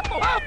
Ah!